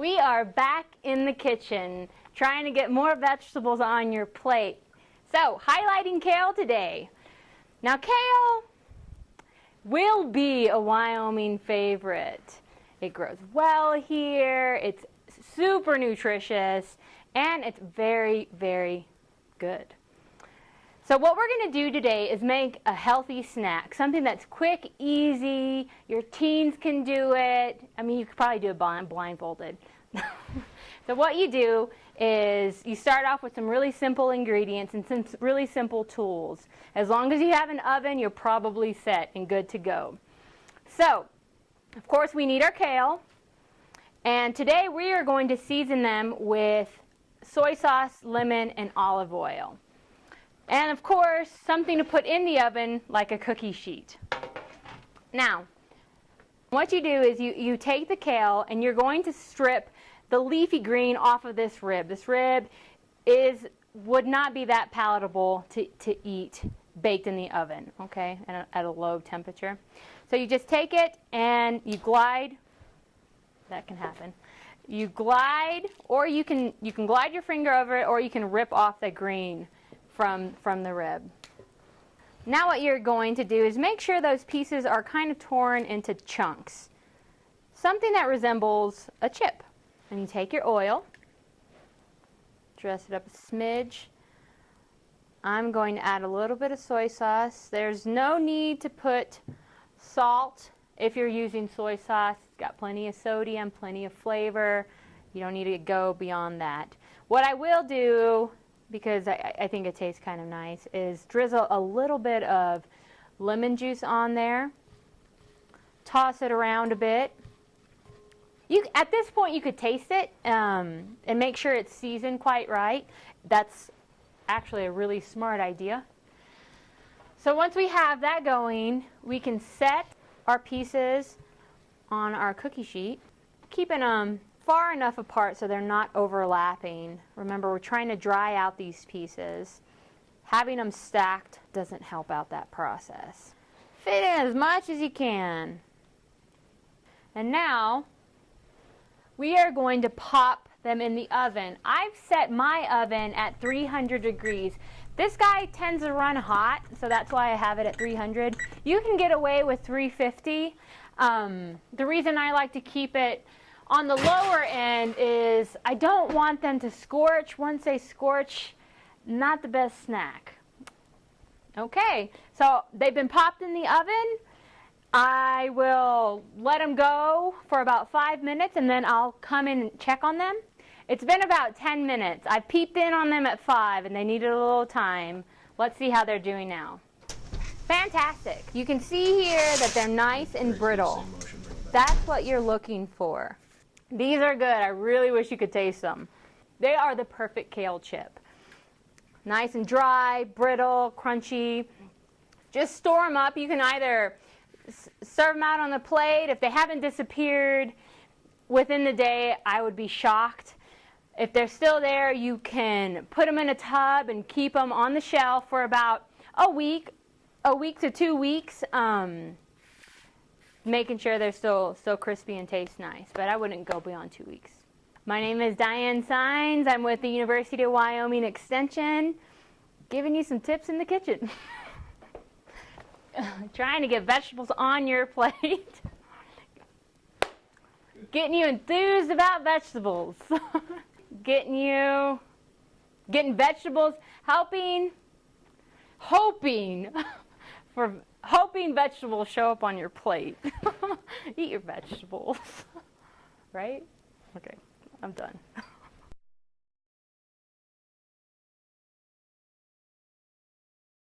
We are back in the kitchen trying to get more vegetables on your plate. So, highlighting kale today. Now, kale will be a Wyoming favorite. It grows well here, it's super nutritious, and it's very, very good. So what we're going to do today is make a healthy snack, something that's quick, easy, your teens can do it. I mean, you could probably do it blindfolded. so what you do is you start off with some really simple ingredients and some really simple tools. As long as you have an oven, you're probably set and good to go. So, of course, we need our kale. And today we are going to season them with soy sauce, lemon, and olive oil. And of course, something to put in the oven like a cookie sheet. Now, what you do is you, you take the kale and you're going to strip the leafy green off of this rib. This rib is would not be that palatable to, to eat baked in the oven, okay, at a, at a low temperature. So you just take it and you glide, that can happen. You glide, or you can, you can glide your finger over it, or you can rip off the green from, from the rib. Now what you're going to do is make sure those pieces are kind of torn into chunks. Something that resembles a chip. And you take your oil, dress it up a smidge. I'm going to add a little bit of soy sauce. There's no need to put salt if you're using soy sauce. It's got plenty of sodium, plenty of flavor. You don't need to go beyond that. What I will do because I, I think it tastes kind of nice, is drizzle a little bit of lemon juice on there. Toss it around a bit. You, at this point, you could taste it um, and make sure it's seasoned quite right. That's actually a really smart idea. So once we have that going, we can set our pieces on our cookie sheet, keeping them far enough apart so they're not overlapping. Remember, we're trying to dry out these pieces. Having them stacked doesn't help out that process. Fit in as much as you can. And now, we are going to pop them in the oven. I've set my oven at 300 degrees. This guy tends to run hot, so that's why I have it at 300. You can get away with 350. Um, the reason I like to keep it on the lower end is I don't want them to scorch. Once they scorch, not the best snack. Okay, so they've been popped in the oven. I will let them go for about five minutes and then I'll come in and check on them. It's been about 10 minutes. I peeped in on them at five and they needed a little time. Let's see how they're doing now. Fantastic. You can see here that they're nice and brittle. That's what you're looking for. These are good. I really wish you could taste them. They are the perfect kale chip. Nice and dry, brittle, crunchy. Just store them up. You can either serve them out on the plate. If they haven't disappeared within the day, I would be shocked. If they're still there, you can put them in a tub and keep them on the shelf for about a week, a week to two weeks. Um, making sure they're still still crispy and taste nice, but I wouldn't go beyond two weeks. My name is Diane Signs. I'm with the University of Wyoming Extension, giving you some tips in the kitchen. Trying to get vegetables on your plate. getting you enthused about vegetables. getting you getting vegetables, helping hoping for hoping vegetables show up on your plate. Eat your vegetables. right? Okay, I'm done.